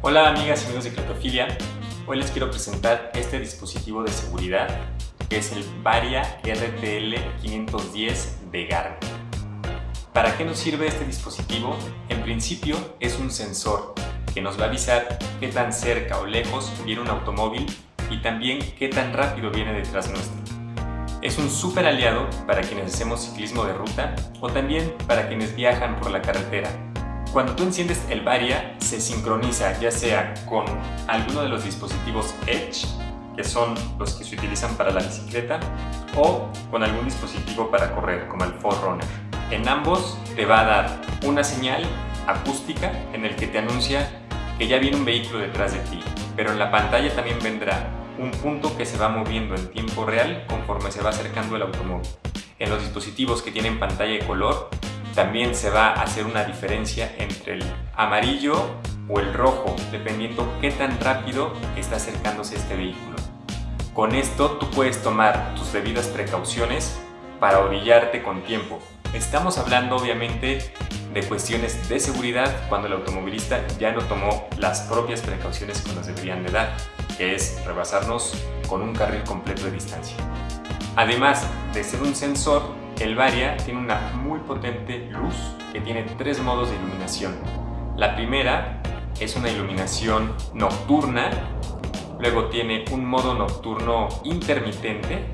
Hola amigas y amigos de Cletofilia, hoy les quiero presentar este dispositivo de seguridad que es el Varia RTL 510 de Garmin. ¿Para qué nos sirve este dispositivo? En principio es un sensor que nos va a avisar qué tan cerca o lejos viene un automóvil y también qué tan rápido viene detrás nuestro. Es un súper aliado para quienes hacemos ciclismo de ruta o también para quienes viajan por la carretera. Cuando tú enciendes el Varia, se sincroniza ya sea con alguno de los dispositivos Edge, que son los que se utilizan para la bicicleta, o con algún dispositivo para correr, como el Forerunner. En ambos te va a dar una señal acústica en el que te anuncia que ya viene un vehículo detrás de ti, pero en la pantalla también vendrá un punto que se va moviendo en tiempo real conforme se va acercando el automóvil. En los dispositivos que tienen pantalla de color también se va a hacer una diferencia entre el amarillo o el rojo, dependiendo qué tan rápido está acercándose este vehículo. Con esto tú puedes tomar tus debidas precauciones para orillarte con tiempo. Estamos hablando obviamente de cuestiones de seguridad cuando el automovilista ya no tomó las propias precauciones que nos deberían de dar, que es rebasarnos con un carril completo de distancia. Además de ser un sensor, el Varia tiene una muy potente luz que tiene tres modos de iluminación. La primera es una iluminación nocturna, luego tiene un modo nocturno intermitente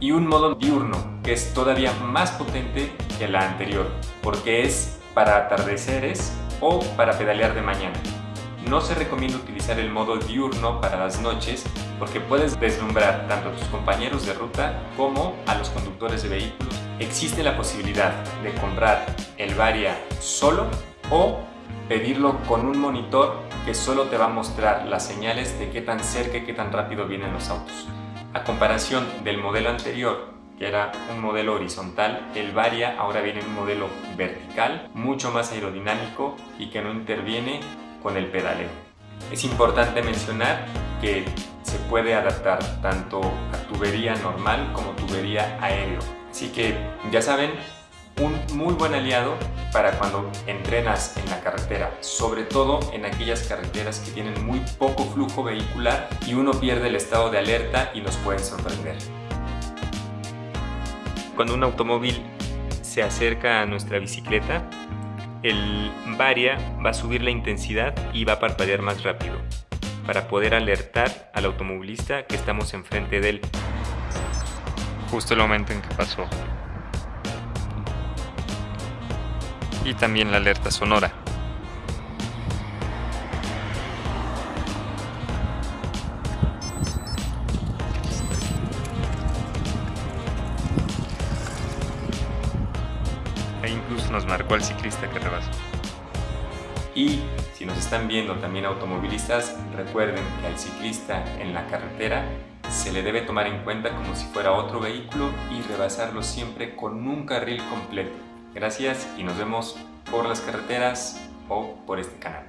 y un modo diurno que es todavía más potente que la anterior porque es para atardeceres o para pedalear de mañana. No se recomienda utilizar el modo diurno para las noches porque puedes deslumbrar tanto a tus compañeros de ruta como a los conductores de vehículos. Existe la posibilidad de comprar el Varia solo o pedirlo con un monitor que solo te va a mostrar las señales de qué tan cerca y qué tan rápido vienen los autos. A comparación del modelo anterior, que era un modelo horizontal, el Varia ahora viene en un modelo vertical, mucho más aerodinámico y que no interviene con el pedaleo. Es importante mencionar que se puede adaptar tanto a tubería normal como tubería aéreo. Así que ya saben, un muy buen aliado para cuando entrenas en la carretera, sobre todo en aquellas carreteras que tienen muy poco flujo vehicular y uno pierde el estado de alerta y nos pueden sorprender. Cuando un automóvil se acerca a nuestra bicicleta, el Varia va a subir la intensidad y va a parpadear más rápido para poder alertar al automovilista que estamos enfrente de él justo el momento en que pasó. Y también la alerta sonora. Ahí incluso nos marcó al ciclista que rebasó. Y si nos están viendo también automovilistas, recuerden que al ciclista en la carretera se le debe tomar en cuenta como si fuera otro vehículo y rebasarlo siempre con un carril completo. Gracias y nos vemos por las carreteras o por este canal.